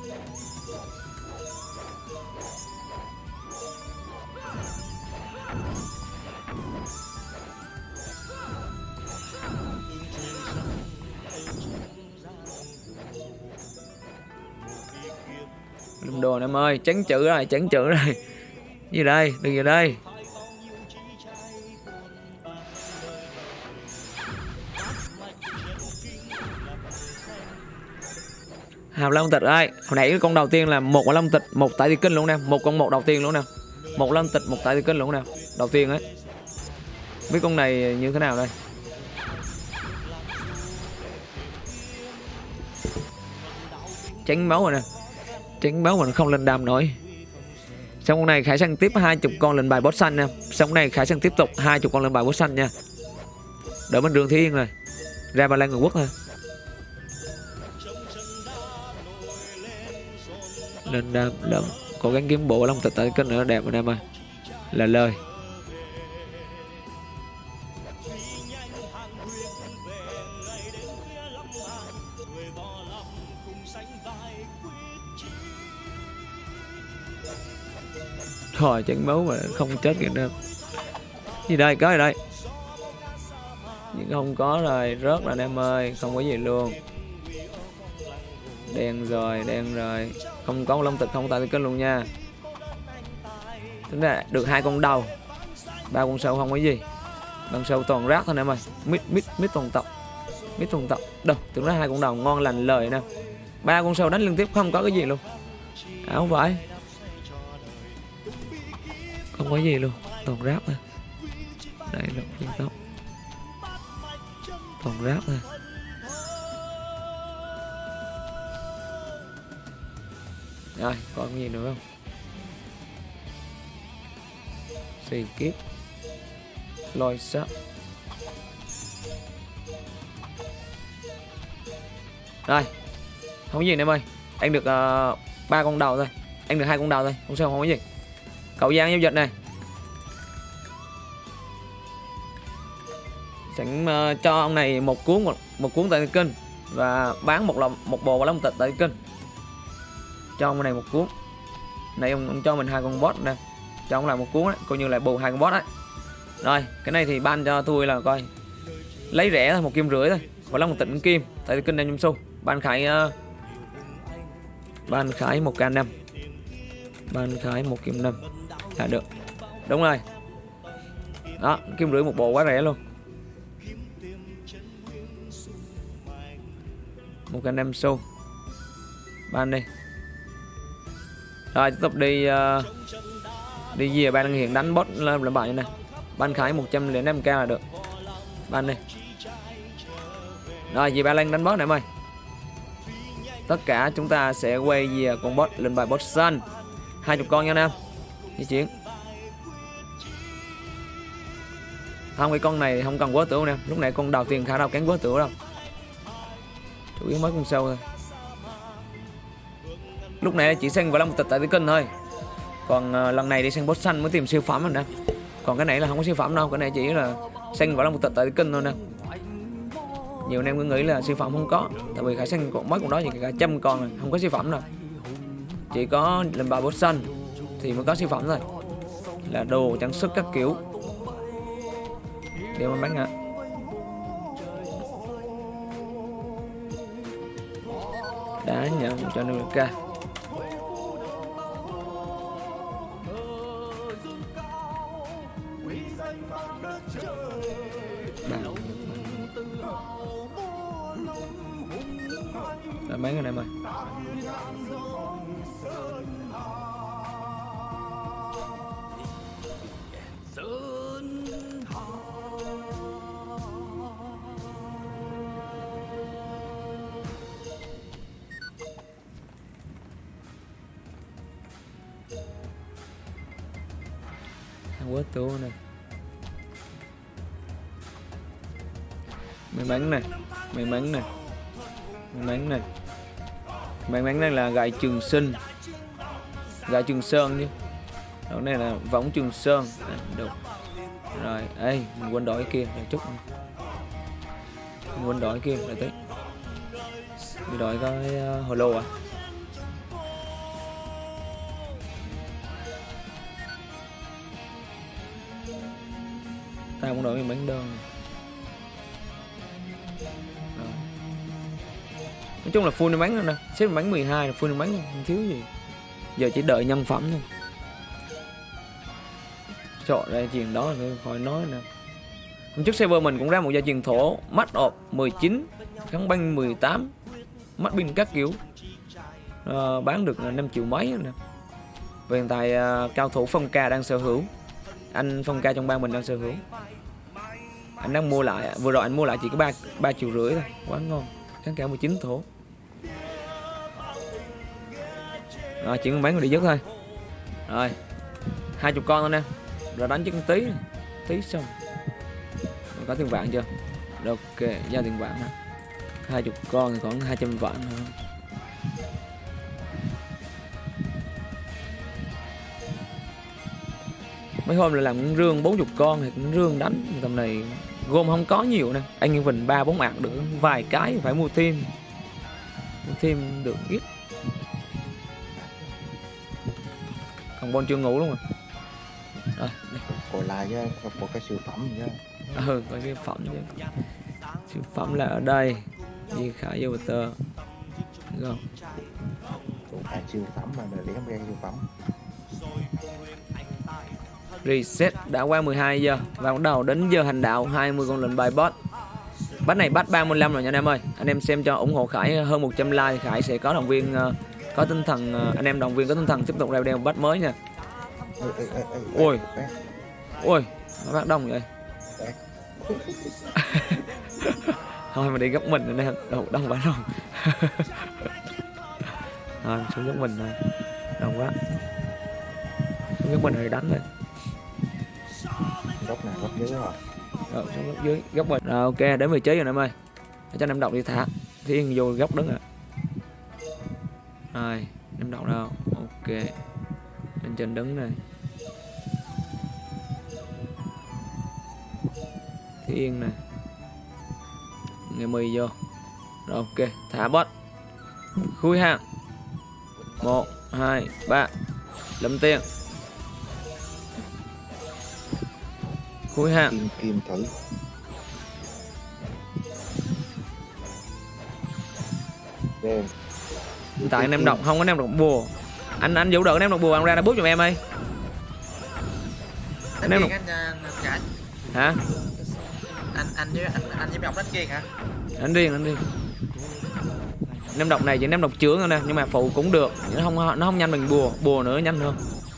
em ơi chấn chữ rồi chấn chữ rồi gì đây, đừng gì đây. Hàm long tịch ơi, hồi nãy cái con đầu tiên là một quả long tịch, một tại thì kinh luôn nè, một con một đầu tiên luôn nè. Một long tịch, một tại thì kinh luôn nè, đầu tiên ấy. Biết con này như thế nào đây? Tránh máu rồi nè tránh máu mình không lên đam nổi. Xong con này khải sang tiếp hai chục con lên bài boss xanh nha. Xong này khải sang tiếp tục hai chục con lên bài boss xanh nha. Đỡ bên đường thiên rồi. Ra ba lan người quốc thôi. Lên đam lắm cố gắng kiếm bộ long tịch tại kênh nữa đẹp anh em ơi. Là lời. Thôi trận máu mà không chết kìa đâu. Gì đây, có gì đây? Nhưng không có rồi, Rớt rồi em ơi, Không có gì luôn. Đen rồi đen rồi. Không có lông tịch không tại kết luôn nha. Tính ra được hai con đầu, ba con sâu không có gì. Con sâu toàn rác thôi em ơi. Mít mít mít toàn tộc mít toàn tộc đâu, tưởng ra hai con đầu ngon lành lời nè. Ba con sâu đánh liên tiếp không có cái gì luôn. À, Áo phải không có gì luôn toàn ráp thôi. Đây là phương tóc toàn ráp thôi. Rồi, còn cái gì nữa không? Xì kiếp. Lôi sắt rồi, không có gì nữa em ơi. Anh được ba ba con đầu thôi. Anh được hai con đầu thôi. Không sao, không có gì cậu giang giao dịch này. Sẵn ờ, cho ông này một cuốn một, một cuốn tại kinh và bán một lòng một bộ long tịch tại kinh cho ông này một cuốn. Này ông, ông cho mình hai con bot nè. Cho ông lại một cuốn đấy coi như là bù hai con bot đấy. Rồi cái này thì ban cho tôi là coi. Lấy rẻ thôi một kim rưỡi thôi. Và long tịnh kim tại kinh đang nhung xu. Ban khải uh, ban khải một k năm. Ban khải một kim năm là được. Đúng rồi. Đó kim rưỡi một bộ quá rẻ luôn. Một k năm xu ban đi. Rồi tiếp tục đi uh, đi về ban hiện đánh bot lên là bạn như này. Ban khải 105k là được. Ban đi. Rồi về ba lan đánh bot này em ơi. Tất cả chúng ta sẽ quay về con bot lên bài bot xanh. Hai chục con nha nam di chuyển. Không cái con này không cần quá tử nè. Lúc này con đầu tiên khả đâu kén quá tử đâu. Chủ yếu mới con sâu thôi. Lúc này chỉ xanh và một tịch tại cái cân thôi. Còn uh, lần này đi sang boss xanh mới tìm siêu phẩm rồi nè. Còn cái này là không có siêu phẩm đâu. Cái này chỉ là xanh và một tịch tại cái cân thôi nè. Nhiều anh em cứ nghĩ là siêu phẩm không có. Tại vì khả xanh còn mới còn đó thì cả trăm con rồi không có siêu phẩm đâu. Chỉ có lần ba boss xanh thì mới có siêu phẩm thôi. Là đồ trang sức các kiểu. Để mà bán ạ. Đã nhận cho nên ca may này là gậy trường sinh gậy trường sơn chứ đầu này là võng trường sơn. À, được. Rồi ê mình quên đổi kia là chút mình quên đổi kia để tí mình đổi cái uh, ờ, hồ lô à. Tao cũng đổi miếng bánh đơn. Nói chung là full bánh rồi nè. Xếp bánh 12 là full bánh không thiếu gì. Giờ chỉ đợi nhân phẩm thôi. Chọn ra chuyện đó là khỏi nói nè. Hôm trước server mình cũng ra một gia truyền thổ mắt ọp 19 kháng banh 18 mắt pin các kiểu. À, bán được là 5 triệu mấy nè. Và hiện tại à, cao thủ phong ca đang sở hữu. Anh phong ca trong bang mình đang sở hữu. Anh đang mua lại à, vừa rồi anh mua lại chỉ có ba ba triệu rưỡi thôi. Quá ngon. Kháng cả 19 thổ. Ờ, rồi chỉ còn bán con đi dứt thôi. Rồi hai chục con thôi nè. Rồi đánh chứ con tí tí xong. Rồi có tiền vạn chưa? Rồi, ok giao tiền vạn nè hai chục con thì khoảng 200 vạn thôi. Mấy hôm là làm con rương 40 con thì con rương đánh. Tầm này gồm không có nhiều nè. Anh Vinh ba bốn ạc được vài cái phải mua thêm. Mua thêm được ít. Còn bon chưa ngủ luôn rồi. Rồi đi. còn lại chứ có một cái siêu phẩm chứ. Ừ có cái phẩm chứ. Siêu phẩm là ở đây Di Khải vô tờ không? Còn lại siêu phẩm mà để không ra siêu phẩm. Reset đã qua 12 giờ. Và bắt đầu đến giờ hành đạo 20 con lệnh bài boss bắt này bắt 35 rồi nha anh em ơi. Anh em xem cho ủng hộ Khải hơn 100 like thì Khải sẽ có động viên ờ, có tinh thần ờ, anh em đồng viên có tinh thần tiếp tục video một bắt mới nha. Ôi. ôi nó bắt đông vậy. <laughs> Thôi mà đi gấp mình anh em đâu đông quá đông. <laughs> Thôi xuống gấp mình thôi. Đông quá. Xuống gấp mình rồi đánh thôi. Góc nào góc dưới rồi rồi xuống gấp dưới gấp mình. Rồi ok đến vị trí rồi em ơi. Cho anh em đọc đi thả. Thiên vô góc đứng rồi rồi em đọc đâu? Ok. Lên trên đứng này thiên này. Nghe mì vô. Rồi, ok. Thả bot. Khui hàng một, hai, ba. Lâm tiền khui hàng kim kim thử Đen tại anh em đọc không có anh em đọc bùa. Anh anh vũ đợi anh em đọc bùa anh ra đã bút giùm em ơi. Đánh Nếu kiên mà- anh à, hả? Anh anh với anh anh với ông đánh kiên hả? anh riêng anh riêng anh em đọc này chỉ anh em đọc chướng thôi nè nhưng mà phụ cũng được. Nó không nó không nhanh bằng bùa bùa nữa nhanh hơn.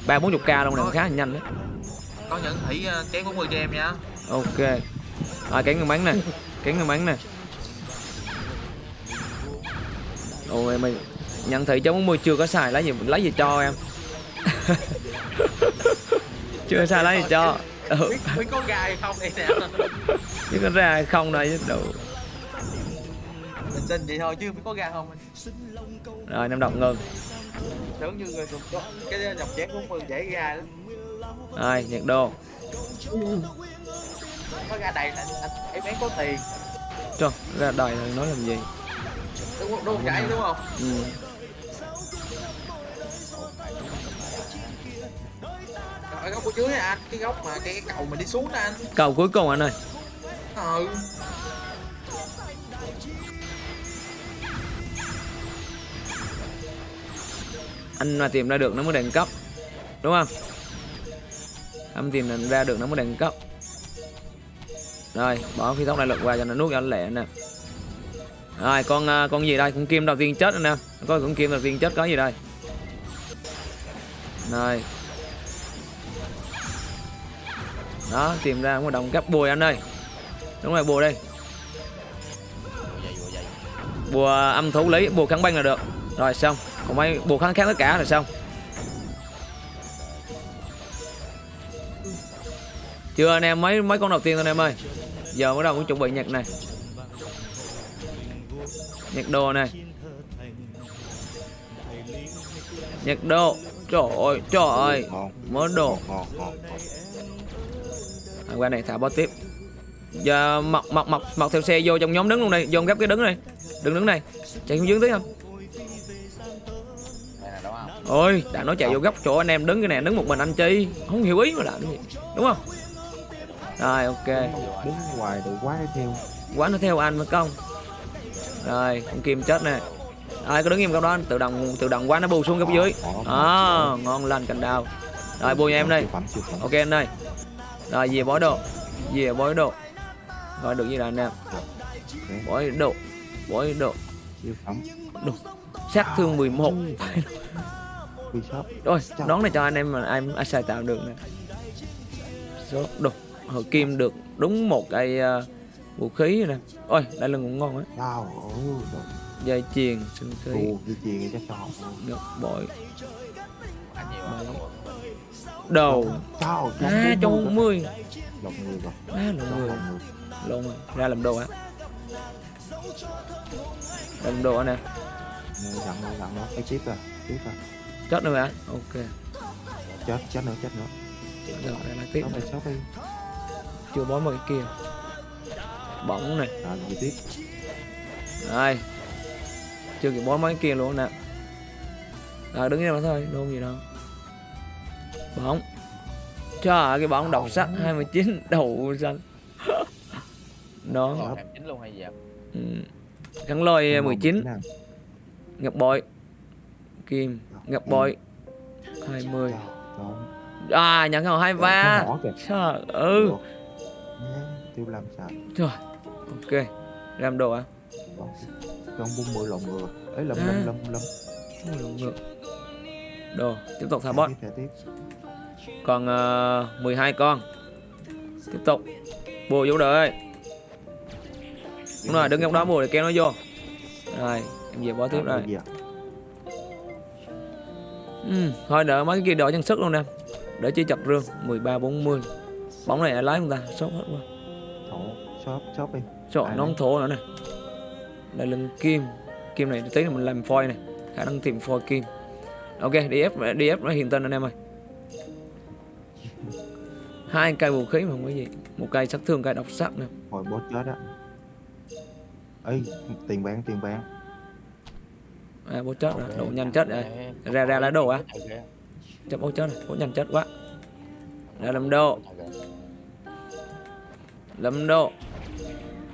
Ba bốn chục k luôn này khá là nhanh đấy. Có những thủy chén 40 cho em nha. ok. Rồi cánh người bắn này cánh người bắn này ôi mày nhận thị cho 40 chưa có xài lấy gì lấy gì cho em <laughs> chưa xài lấy gì cho ừ. Biết, biết có gai không đây nè. chứ có ra hay không đây chứ đủ Mình xin vậy thôi chứ biết có gai không. rồi em đọc ngừng Tưởng như người dùng cái dòng chén 40 dễ gai lắm. rồi nhiệt độ Có gai đầy là anh em bán có tiền. cho ra đời nói làm gì Đúng? Đúng không? Gãi đúng không? ừ. Ở góc của dưới anh, cái góc mà cái, cái cầu mình đi xuống nè anh. cầu cuối cùng anh ơi. Ừ. anh mà tìm ra được nó mới đẳng cấp đúng không? Anh tìm ra được nó mới đẳng cấp. Rồi bỏ phi tốc đại lực qua cho nó nuốt cho nó lẹ nè. Rồi con à, con gì đây? Con kim đầu tiên chết nè. Có con kim đầu tiên chết có gì đây? Rồi đó, tìm ra một đồng gấp bùi anh ơi đúng rồi, bùa đây. Bùa âm thủ lý bùa kháng băng là được. Rồi, xong. Còn mấy bùa kháng kháng tất cả rồi xong. Chưa anh em, mấy mấy con đầu tiên thôi anh em ơi. Giờ bắt đầu cũng chuẩn bị nhặt này. Nhặt đồ này. Nhặt đồ. Trời ơi trời ơi. Mớ đồ. ngon ngon ngon à, qua này thả bot tiếp. Giờ mọc mọc mọc mọc theo xe vô trong nhóm đứng luôn đây vô gấp cái đứng này đừng đứng này chạy không dưới tí không? Đây là đúng không? ôi đã nói chạy vô góc chỗ anh em đứng cái này đứng một mình anh chi? Không hiểu ý mà làm gì đúng không? Rồi ok. Đứng ngoài được quá theo. Quá nó theo anh mới công rồi con kim chết nè. Rồi cứ đứng im góc đó anh? Tự động tự động quá nó bù xuống góc dưới. Đó ngon lành cành đào. Rồi bù em đây. Ok anh ơi rồi về bói đồ về bói đồ gọi được gì là anh em bói đồ bói đồ phẩm sát thương 11 quy shop rồi nón này cho anh em mà em ai xài tạo được nè. Số đồ hồi kim được đúng một cây uh, vũ khí rồi nè. Ôi đây là cũng ngon á dây chuyền sinh khí đồ cho học ngọc bội. À. đồ à cho 40 lọc người rồi. À là lọc người lộn rồi ra làm đồ á làm đồ nè? Dặn nó dặn nó cái chip à chip à. Chết nữa hả? Ok. Chết chết nữa chết nữa. Rồi lại tiếp nó phải shop đi. Chưa bó một cái kia. Bóng này rồi gì tiếp? Rồi Chưa kịp bó mấy kia luôn nè. Rồi đứng im đó thôi Nôn gì đâu Bóng ơi, cái bóng độc sắc 29 đầu xanh. Chính luôn hay gì ạ? ừ. Gắn lôi Ngon 19 nè. Ngọc bội. Kim. Ngọc bội. 20 Đó. À nhận hồi 23 Cái mỏ kìa Trời ừ tiêu làm sao? Trời. Ok. Làm đồ à con bung mười lồng ngừa ấy lâm À. lâm lâm lâm Ngược, ngược. đồ. Tiếp tục thả bot còn uh, 12 con. Tiếp tục. Bùa vô đợi. Đúng rồi đứng góc đó bùa để kéo nó vô. Rồi em về bó tiếp rồi. ừ, thôi đợi mấy cái kia đợi chân sức luôn nè. Để chi chặt rương 13 40 bóng này lái không ta? Sốt hết quá. Thổ, shop, shop đi. Trời Ai nó không thổ nữa nè. Đây là kim. Kim này tí là mình làm phôi này Khả năng tìm phôi kim. Ok đi ép đi ép nó hiện tên anh em ơi hai cây vũ khí mà không có gì. Một cây sát thương cây độc sắc nè Hồi boss chết á. Ê, tiền bán, tiền bán. à bố chết rồi. Độ nhanh chết rồi. Ra ra lá đồ á. Chắc bố chết rồi. Bố nhanh chết quá. Ra làm đồ làm đồ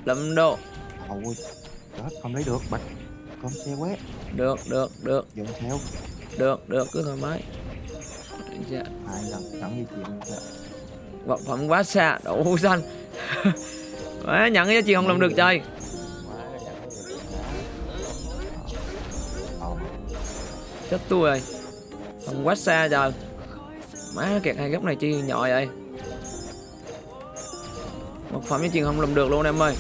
làm đồ Ôi, chết, không lấy được, bạch. Con xe quét, được được được. Dọn theo. được được cứ thoải mái. Dạ. Hai lần, sẵn như chuyện vật phẩm quá xa đậu xanh. <laughs> Má, nhận cái giá trị không làm được trời. Chết tôi rồi. Không quá xa trời. Má kẹt hai góc này chi nhỏ vậy? Vật phẩm giá trị không làm được luôn em ơi.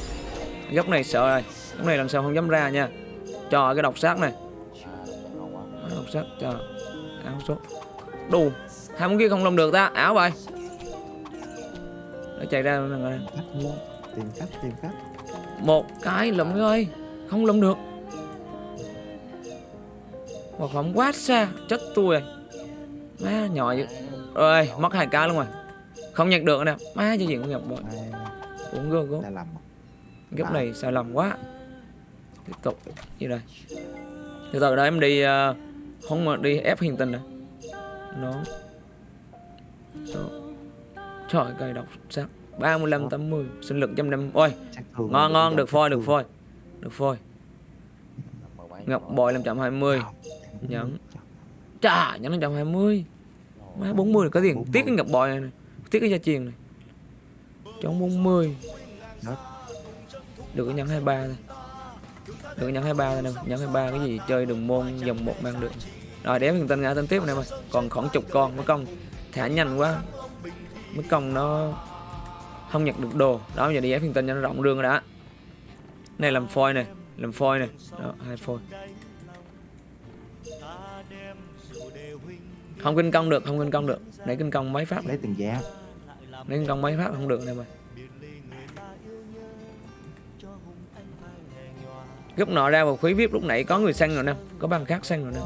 Góc này sợ rồi. Góc này lần sau không dám ra nha. Cho cái độc sát này. Độc sát cho áo số đủ hai món kia không làm được ta. Áo vậy chạy ra nè, nè. khách mua, tìm khách, tìm khách. một cái lụm ơi không lụm được. Vật phẩm quá xa chết tôi rồi. Má nhỏ dữ. Ơi mất hai cái luôn rồi. Không nhặt được nè. Má cho chuyện cũng nhập bội uống gơ gốc góc này sai lầm quá. Tiếp tục như đây? Từ từ đó em đi uh, không mà đi ép hiền tình nè. Nó. Số trời cây độc sắc 35 80 sinh lực trăm năm ôi Sát thương ngon ngon được phôi được phôi được phôi. Ngọc bội 520 nhẫn. <laughs> Chà nhẫn 520 má 40 là có tiền. Tiếc cái ngọc bội này, này. tiếc cái gia truyền này. Chống 40 Đó. được cái nhẫn 23 thôi. Được cái nhẫn 23 thôi nè. Nhẫn 23 cái gì chơi đường môn dòng một mang được. Rồi để mình tên ngã tên tiếp này ơi còn khoảng chục con mới công thả nhanh quá mới công nó không nhặt được đồ. Đó giờ đi ép phiên tinh cho nó rộng rương rồi đã này làm phôi này làm phôi này. Đó hai phôi. Không kinh công được không kinh công được. Để kinh công mấy phát lấy tiền giá. Để kinh công mấy phát không được này mà. Gấp nọ ra vào khí vip lúc nãy có người xanh rồi nè. Có băng khác xanh rồi nè.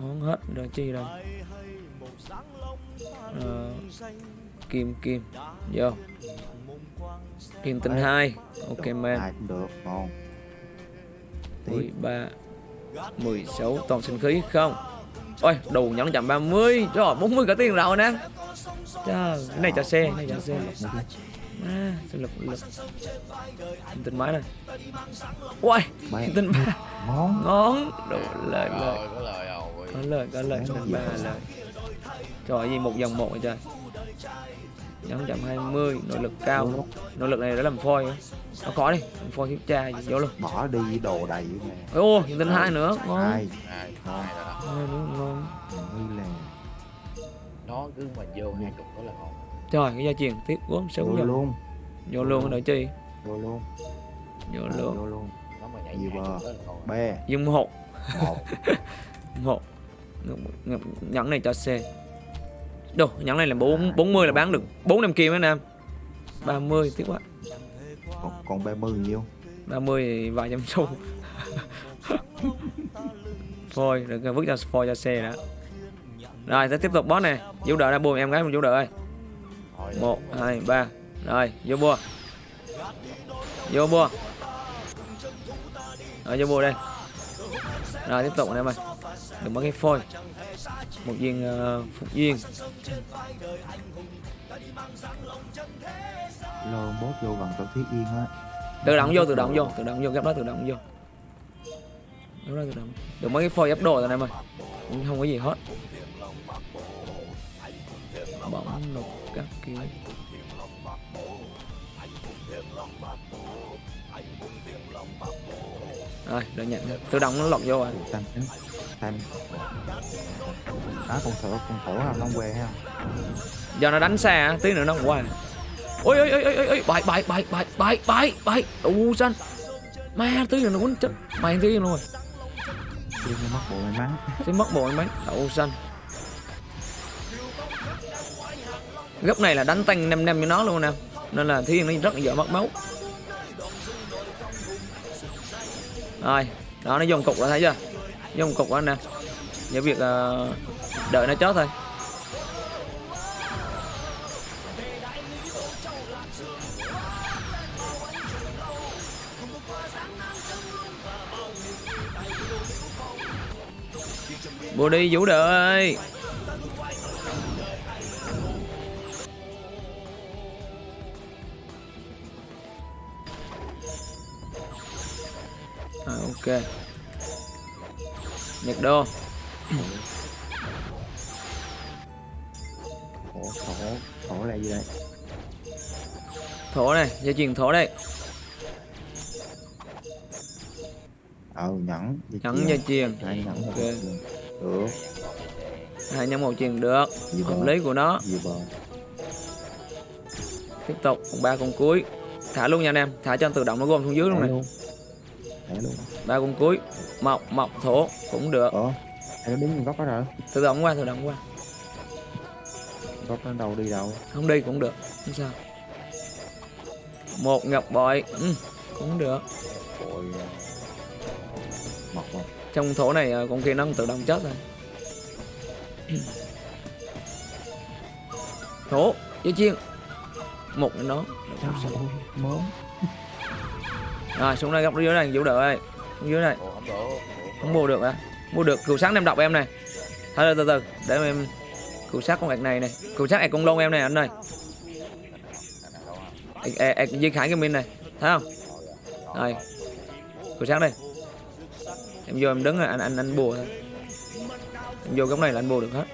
Ngon hết rồi chi rồi. Ờ, kim kim. Vô. Kim tinh hai. Ok man. cũng được ngon. Tiếp. 13 16 toàn sinh khí không. Ôi đủ nhẫn chậm 30 rồi 40 cả tiền rồi nè. Trời, cái này cho xe cái này cho xe. À, sinh lực lực Kim tinh máy này. Ui Ba- kim tinh ba. Ngon. Ngon. Đủ lời lời. Rồi, có lời rồi. có lời có lời Đấy, tinh ba lời trời gì một dòng một vậy trời nhẫn chậm 20 nội lực cao. Nội lực này đã làm phôi nó có đi làm phôi thiếu cha gì vô luôn. Bỏ đi đồ đầy nè. Ô kim tinh hai nữa ngon. Hai. Hai, ngon hai rồi đó. hai nữa ngon. Như là Nó cứ mà vô hai chục đó là ngon. Trời, cái gia truyền tiếp gốm xấu vô luôn. Vô luôn đợi chi vô luôn Vô luôn. Vô luôn. Nó mà nhảy Nhiều bờ. be Dùng một một. <laughs> Một. Nhẫn này cho C Đồ, nhẫn này là 4, 40 là bán được 4 năm kim đó Nam 30, tiếc quá. Còn, còn ba mươi nhiêu? 30 thì vài trăm xu. <laughs> Phôi, được vứt cho phôi cho xe đã. Rồi, sẽ tiếp tục boss này. Vũ đợi ra buồn em gái mình vũ đợi ơi. Rồi, 1, 2, 3 Rồi, vô bua. Vô bua. Rồi, vô bua đây. Rồi, tiếp tục anh em ơi. Đừng mất cái phôi Một viên uh, phục viên. Lô bốt vô gần tao thiết yên á. Tự động vô, tự động vô Tự động vô, gấp đó tự động vô. Gấp đó tự động Đừng mất cái phôi ép đồ rồi anh em ơi. Không có gì hết. Bóng lục các kiểu. Rồi đợi nhận. Tự động nó lọt vô rồi tam đó con thổ con thổ không nó quê ha. Do nó đánh xa á, tí nữa nó qua. Ôi ôi ôi ôi ôi bại bại bại bại bại bại bại u xanh. Ma tí nữa nó quýnh chết. Mày tí luôn rồi. Nó mất bộ may mắn sẽ mất bộ mấy. Đậu xanh. Góc này là đánh tăng nem nem cho nó luôn nè. Nên là thiên nó rất là dở mất máu. Rồi đó nó dùng cục rồi thấy chưa dùng cục anh nè giờ việc ờ, đợi nó chết thôi. Bồ đi vũ đợi à, ok nhật đô. Thổ thổ thổ là gì đây? Thổ này dây chuyền thổ đây. Ờ nhẫn dây nhẫn dây chuyền. Hai nhẫn Ok. được. Hai nhân một chuyền được. Gì hợp lý của nó. Tiếp tục ba con cuối. Thả luôn nha anh em. Thả cho tự động nó gom xuống dưới luôn này ba con cuối. Mọc mọc thổ cũng được. Ờ nó đứng góc đó rồi. Tự động qua tự động qua. Góc nó đâu đi đâu. Không đi cũng được không sao. Một ngọc bội ừ, cũng được. Rồi mọc mọc trong thổ này ờ, con kia nó tự động chết rồi. Thổ dây chiên. Một nó. Mớm rồi xuống đây góc dưới này vũ đợi ơi. Dưới này. Không được mua được à mua được. Cừu sáng em đọc em này. Thôi từ từ để em cừu sát con ẹt này này. Cừu sát ẹt con lôn em này anh ơi. Ẹt Duy Khải cái min này thấy không? Rồi. Cừu sát đây. Em vô em đứng rồi anh anh anh bùa thôi. Em vô góc này là anh bùa được hết.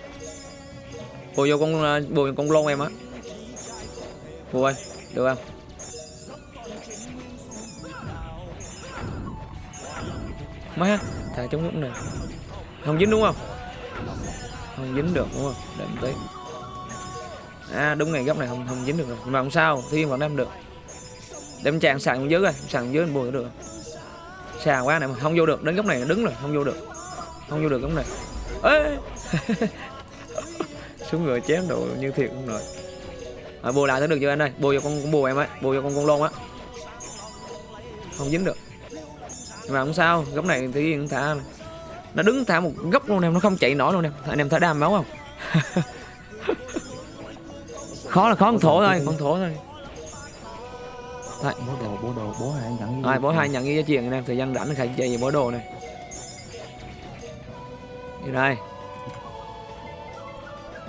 Bùa vô con ờ, bùa con lôn em á. Bùa ơi được không má thả chống lúc này. Không dính đúng không? Không dính được đúng không? Để một tí à đúng ngày góc này không không dính được rồi. Mà không sao thiên vẫn đem được. Đem chàng sàn dưới rồi sàn dưới bùi được. Sàn quá này mà không vô được. Đến góc này đứng rồi không vô được. Không vô được góc này. Ê! <laughs> Xuống người chém đồ như thiệt không rồi. À, bùa lại thấy được chưa anh ơi? Bùa vô con, con bùa em ấy bùa vô con con lôn á. Không dính được nhưng mà không sao góc này thì Yên thả nó đứng thả một góc luôn em nó không chạy nổi luôn em. Anh em thả đam máu không? <laughs> Khó là khó con thổ thôi con thổ thôi. Thôi, bố đồ bố đồ bố hai nhẫn rồi bố hai nhận ghi giá tiền anh em thời gian rảnh khai chơi về bố đồ này như đây.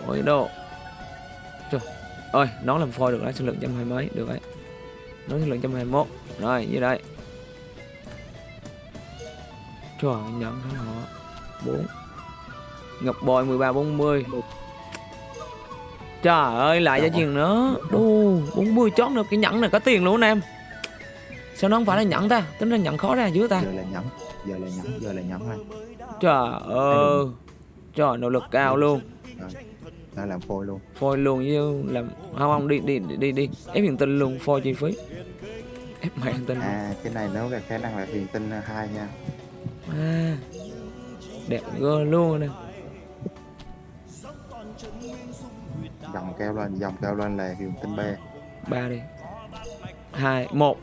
Bố đồ. Trời ơi nó làm phôi được đấy sinh lượng trăm hai mấy được đấy nó sinh lượng trăm hai mốt. Rồi như đây Trời ơi, nhận cái họ 4 Ngọc bội 13 40 Trời ơi lại giá tiền nữa. Đu 40 chót được cái nhẫn này có tiền luôn anh em. Sao nó không phải là nhẫn ta? Tính ra nhẫn khó ra dữ ta. Giờ là nhẫn giờ là nhẫn giờ là nhẫn thôi Trời ơi. Trời nỗ lực cao luôn. Đã làm phôi luôn. Phôi luôn như làm Không không đi đi đi đi. Ép hiện tinh luôn phôi chi phí. Ép mẹ hiện tinh à cái này nó là khả năng là huyền tinh hai nha à, Đẹp gơ luôn nè. Dòng keo lên dòng keo lên là huyền tinh b ba đi. Hai một.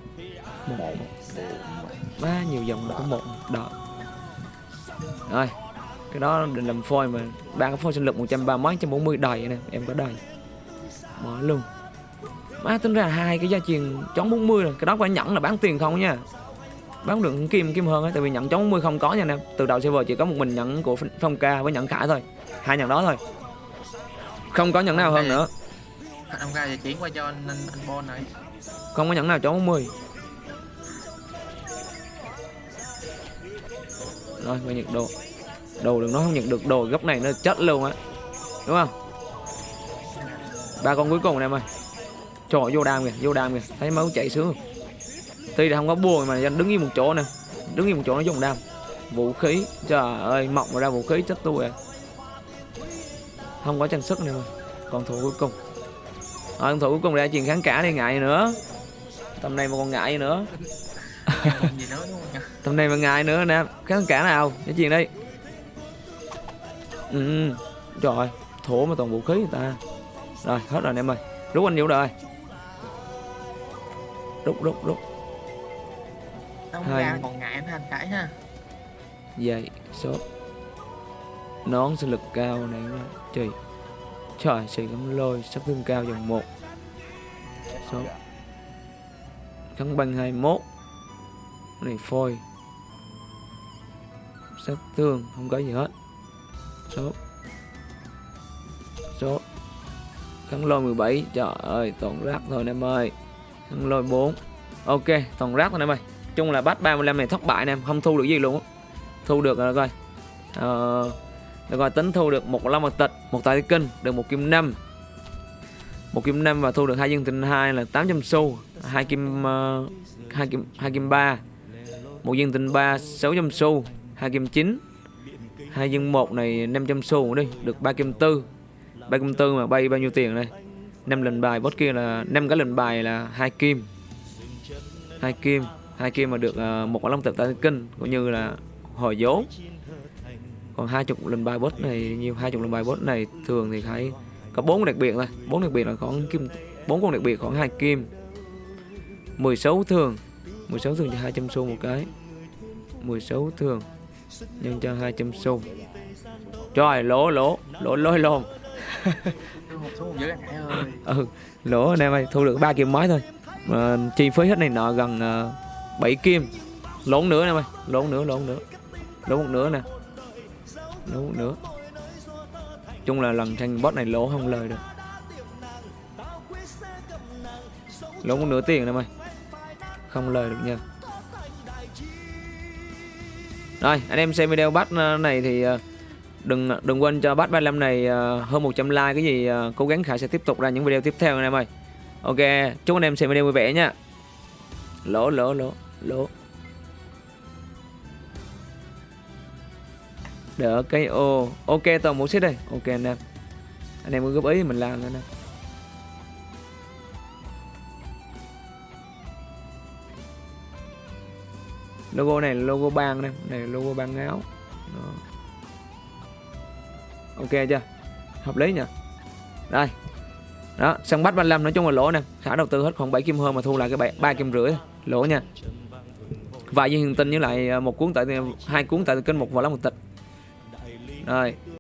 Một. Ba nhiều dòng đã có một đó rồi cái đó định làm phôi mà. Ba cái phôi sinh lực một trăm ba mấy trăm bốn mươi đầy nè em có đầy mở luôn. Má tính ra hai cái giá tiền chống 40 rồi cái đó phải nhẫn là bán tiền không nha bán được kim kim hơn á tại vì nhận chống 40 không có nha anh em. Từ đầu server chỉ có một mình nhận của phong ca với nhận khải thôi. Hai nhận đó thôi. Không có nhận nào hơn nữa. Ra giờ chuyển qua cho anh anh, anh Bon này. Không có nhẫn nào chống 40 rồi về nhiệt độ đồ đừng nói không nhận được đồ góc này nó chết luôn á. Đúng không? Ba con cuối cùng này em ơi. Trời vô đam kìa vô đam kìa. Thấy máu chảy xuống tuy là không có buồn mà anh đứng yên một chỗ nè. Đứng yên một chỗ nó dùng đam. Vũ khí trời ơi mọc ra vũ khí chết tôi rồi không có trang sức này còn thủ cuối cùng. À, con thủ cuối cùng ra chuyện kháng cả này ngại nữa. Tầm này mà còn ngại nữa. <laughs> Tầm này mà ngại nữa nè. Kháng cả nào? Cái chuyện đi. Ừ, ừ. trời ơi thổ mà toàn vũ khí người ta. Rồi hết rồi anh em ơi. Rút anh vũ rồi. Rút rút rút. Ông Hai. ra còn ngại anh cãi ha. Dậy sốt nón sinh lực cao này nó trời. Trời xì lắm lôi sát thương cao dòng một. Sốt kháng băng 21 Cái này phôi. Sát thương không có gì hết. Sốt sốt kháng lôi 17 trời ơi toàn rác thôi anh em ơi. Kháng lôi 4 ok toàn rác thôi anh em ơi chung là bắt 35 này thất bại nè, không thu được gì luôn á. Thu được rồi coi. Ờ, được rồi tính thu được một long mật tịch một tài kinh được một kim năm. Một kim năm và thu được hai dân tình hai là 800 xu hai kim ờ, hai kim hai kim ba. Một dân tình ba 600 xu hai kim chín. Hai dân một này 500 xu đi được ba kim tư. Ba kim tư mà bay bao nhiêu tiền đây? Năm lần bài bot kia là năm cái lần bài là hai kim. Hai kim hai kia mà được uh, một quả long tập tài kinh cũng như là hồi vốn còn hai chục lần bài boss này nhiều hai chục lần bài boss này thường thì phải có bốn đặc biệt thôi. Bốn đặc biệt là khoảng kim bốn con đặc biệt khoảng hai kim. 16 thường. 16 thường cho 200 xu một cái. 16 thường nhân cho 200 xu. Trời lỗ lỗ lỗ lôi lồn <laughs> ừ lỗ anh em ơi thu được ba kim mới thôi. Mà chi phí hết này nọ gần uh, 7 kim. Lốn nữa nè mày. Lốn nữa lốn nữa lốn một nữa nè. Lốn một nữa chung là lần tranh boss này lỗ không lời được. Lỗ một nửa tiền nè mày. Không lời được nha. Rồi, anh em xem video bắt ờ, này thì ờ, đừng ờ, đừng quên cho bắt 35 này hơn 100 like cái gì cố gắng Khải sẽ tiếp tục ra những video tiếp theo anh em ơi ok, chúc anh em xem video vui vẻ nha lỗ lỗ lỗ lỗ đỡ cây ô. Ok, toàn bộ xếp đây. Ok, anh em. Anh em cứ góp ý thì mình làm nữa nè. Logo này là logo bang nè. Này là logo bang áo. Đó. ok chưa? Hợp lý nhỉ? Đây. Đó sân bắt 35 nói chung là lỗ nè. Khả đầu tư hết khoảng 7 kim hơn mà thu lại cái bảy- ba kim rưỡi lỗ nha. Vài viên hiền tinh với lại à, một cuốn tại, hai cuốn tại kinh một vào lá một tịch. Rồi.